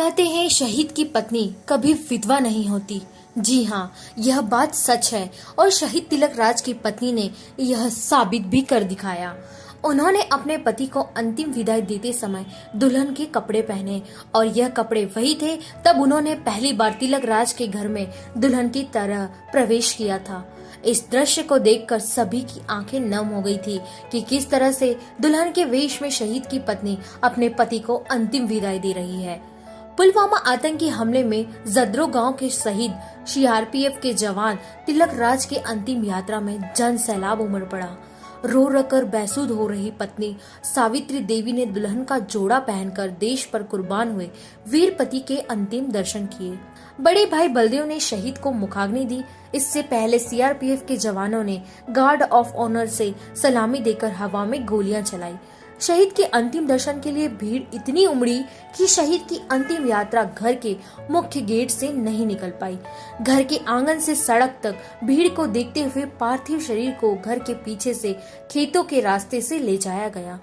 कहते हैं, शहीद की पत्नी कभी विधवा नहीं होती। जी हाँ यह बात सच है और शहीद तिलक राज की पत्नी ने यह साबित भी कर दिखाया। उन्होंने अपने पति को अंतिम विदाई देते समय दुल्हन के कपड़े पहने और यह कपड़े वही थे, तब उन्होंने पहली बार तिलक राज के घर में दुल्हन की तरह प्रवेश किया था। इस दृश्य को देखकर सभी की आँखें नम हो गई थी कि किस तरह से दुल्हन के वेश में शहीद की पत्नी अपने पति को अंतिम विदाई दे रही है। पुलवामा आतंकी हमले में जद्रो गाँव के शहीद सीआरपीएफ के जवान तिलक राज के अंतिम यात्रा में जन सैलाब उमड़ पड़ा। रो रकर बैसूद हो रही पत्नी सावित्री देवी ने दुल्हन का जोड़ा पहनकर देश पर कुर्बान हुए वीर पति के अंतिम दर्शन किए। बड़े भाई बलदेव ने शहीद को मुखाग्नि दी। इससे पहले सीआरपीएफ के जवानों ने गार्ड ऑफ़ ऑनर से सलामी देकर हवा में गोलियाँ चलाई। शहीद के अंतिम दर्शन के लिए भीड़ इतनी उमड़ी कि शहीद की अंतिम यात्रा घर के मुख्य गेट से नहीं निकल पाई। घर के आँगन से सड़क तक भीड़ को देखते हुए पार्थिव शरीर को घर के पीछे से खेतों के रास्ते से ले जाया गया।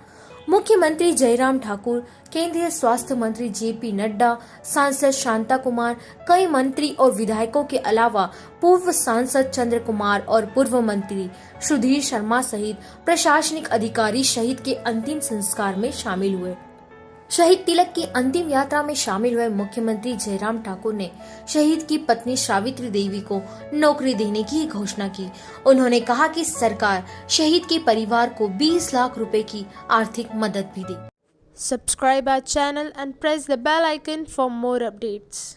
मुख्यमंत्री जयराम ठाकुर, केंद्रीय स्वास्थ्य मंत्री जेपी नड्डा, सांसद शांता कुमार, कई मंत्री और विधायकों के अलावा पूर्व सांसद चंद्र कुमार और पूर्व मंत्री सुधीर शर्मा सहित प्रशासनिक अधिकारी शहीद के अंतिम संस्कार में शामिल हुए। शहीद तिलक की अंतिम यात्रा में शामिल हुए मुख्यमंत्री जयराम ठाकुर ने शहीद की पत्नी सावित्री देवी को नौकरी देने की घोषणा की उन्होंने कहा कि सरकार शहीद के परिवार को 20 लाख रुपए की आर्थिक मदद भी दी subscribe our channel and press the bell icon for more updates.